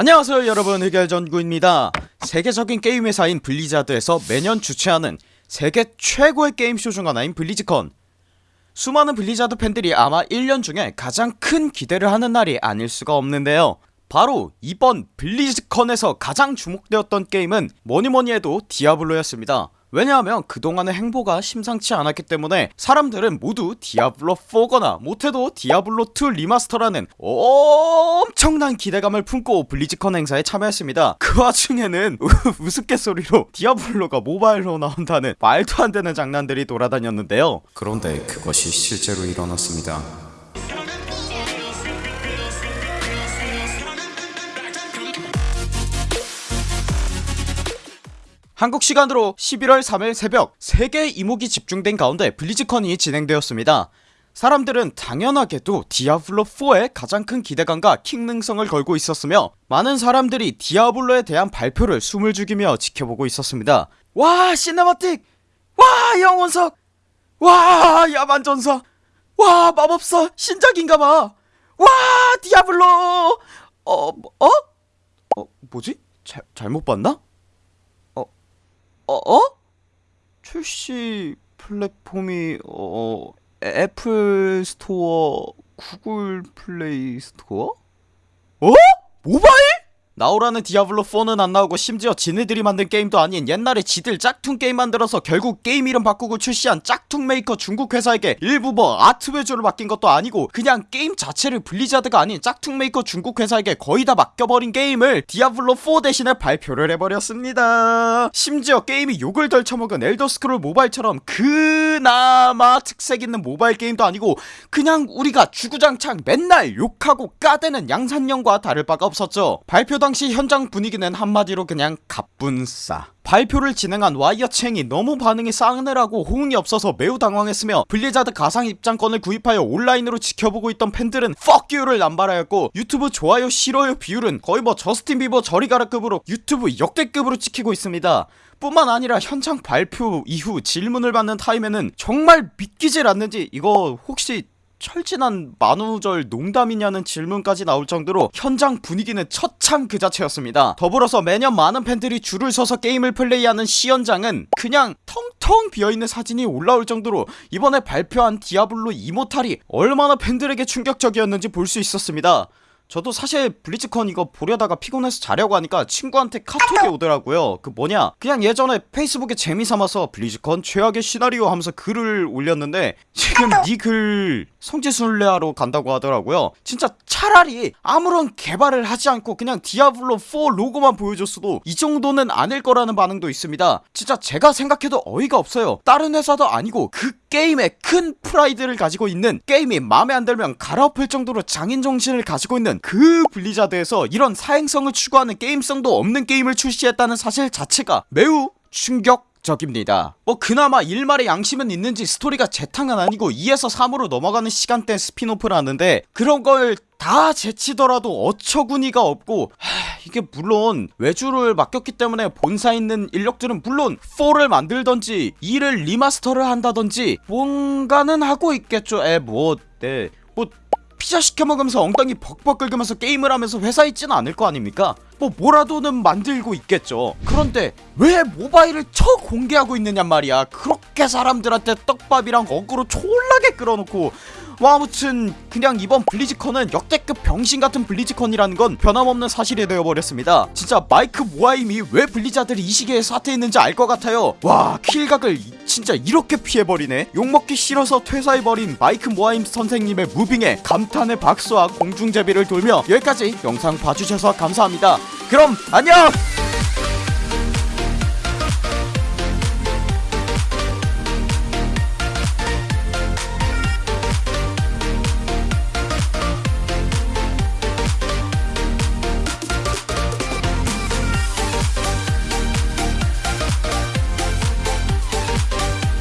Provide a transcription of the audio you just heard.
안녕하세요 여러분. 흑열전구입니다. 세계적인 게임 회사인 블리자드에서 매년 주최하는 세계 최고의 게임쇼 중 하나인 블리즈컨. 수많은 블리자드 팬들이 아마 1년 중에 가장 큰 기대를 하는 날이 아닐 수가 없는데요. 바로 이번 블리즈컨에서 가장 주목되었던 게임은 뭐니뭐니 해도 디아블로였습니다 왜냐하면 그동안의 행보가 심상치 않았기 때문에 사람들은 모두 디아블로4거나 못해도 디아블로2 remaster라는 엄청난 기대감을 품고 블리즈컨 행사에 참여했습니다 그 와중에는 우스갯소리로 디아블로가 모바일로 나온다는 말도 안되는 장난들이 돌아다녔는데요 그런데 그것이 실제로 일어났습니다. 한국 시간으로 11월 3일 새벽 세계 이목이 집중된 가운데 블리즈컨이 진행되었습니다 사람들은 당연하게도 디아블로4의 가장 큰 기대감과 킹능성을 걸고 있었으며 많은 사람들이 디아블로에 대한 발표를 숨을 죽이며 지켜보고 있었습니다 와 cinematic 와 영혼석 와 야만전사 와 마법사 신작인가봐 와 디아블로 어? 어? 어 뭐지? 잘, 잘못 봤나? 어? 어? 출시 플랫폼이 어 애플 스토어 구글 플레이 스토어? 어? 모바일? 나오라는 디아블로4는 안 나오고 심지어 지네들이 만든 게임도 아닌 옛날에 지들 짝퉁 게임 만들어서 결국 게임 이름 바꾸고 출시한 짝퉁 메이커 중국 회사에게 일부 뭐 아트 외주를 맡긴 것도 아니고 그냥 게임 자체를 블리자드가 아닌 짝퉁 메이커 중국 회사에게 거의 다 맡겨버린 게임을 디아블로4 대신에 발표를 해버렸습니다. 심지어 게임이 욕을 덜 처먹은 엘더스크롤 모바일처럼 그나마 특색 있는 모바일 게임도 아니고 그냥 우리가 주구장창 맨날 욕하고 까대는 양산형과 다를 바가 없었죠. 발표 당시 현장 분위기는 한마디로 그냥 갑분싸. 발표를 진행한 와이엇 쳉이 너무 반응이 싸늘하고 호응이 없어서 매우 당황했으며 블리자드 가상 입장권을 구입하여 온라인으로 지켜보고 있던 팬들은 fuck you를 남발하였고 유튜브 좋아요 싫어요 비율은 거의 뭐 저스틴 비버 저리가라급으로 유튜브 역대급으로 찍히고 있습니다. 뿐만 아니라 현장 발표 이후 질문을 받는 타임에는 정말 믿기질 않는지 이거 혹시 철 지난 만우절 농담이냐는 질문까지 나올 정도로 현장 분위기는 처참 그 자체였습니다. 더불어서 매년 많은 팬들이 줄을 서서 게임을 플레이하는 시연장은 그냥 텅텅 비어있는 사진이 올라올 정도로 이번에 발표한 디아블로 이모탈이 얼마나 팬들에게 충격적이었는지 볼 수 있었습니다. 저도 사실 블리즈컨 이거 보려다가 피곤해서 자려고 하니까 친구한테 카톡이 오더라고요. 그 뭐냐? 그냥 예전에 페이스북에 재미삼아서 블리즈컨 최악의 시나리오 하면서 글을 올렸는데 지금 니글 성지순례하러 간다고 하더라고요. 진짜 차라리 아무런 개발을 하지 않고 그냥 디아블로4 로고만 보여줬어도 이 정도는 아닐 거라는 반응도 있습니다. 진짜 제가 생각해도 어이가 없어요. 다른 회사도 아니고 그 게임에 큰 프라이드를 가지고 있는 게임이 마음에 안 들면 갈아엎을 정도로 장인정신을 가지고 있는 그 블리자드에서 이런 사행성을 추구하는 게임성도 없는 게임을 출시했다는 사실 자체가 매우 충격 적입니다. 뭐 그나마 일말의 양심은 있는지 스토리가 재탕은 아니고 2에서 3으로 넘어가는 시간대 spin-off라는데 그런 걸 다 제치더라도 어처구니가 없고 하, 이게 물론 외주를 맡겼기 때문에 본사 있는 인력들은 물론 4를 만들던지 2를 remaster를 한다던지 뭔가는 하고 있겠죠. 에뭐 네. 뭐 피자 시켜먹으면서 엉덩이 벅벅 긁으면서 게임을 하면서 회사 있지는 않을 거 아닙니까 뭐 뭐라도는 만들고 있겠죠. 그런데 왜 모바일을 쳐 공개하고 있느냔 말이야. 그렇게 사람들한테 떡밥이랑 어그로 촐라게 끌어놓고. 뭐 아무튼 그냥 이번 블리즈컨은 역대급 병신같은 블리즈컨이라는 건 변함없는 사실이 되어버렸습니다. 진짜 마이크 모하임이 왜 블리자드를 이 시기에 사퇴했는지 알 것 같아요. 와 킬각을 진짜 이렇게 피해버리네. 욕먹기 싫어서 퇴사해버린 마이크 모하임 선생님의 moving에 감탄의 박수와 공중제비를 돌며 여기까지 영상 봐주셔서 감사합니다 그럼 안녕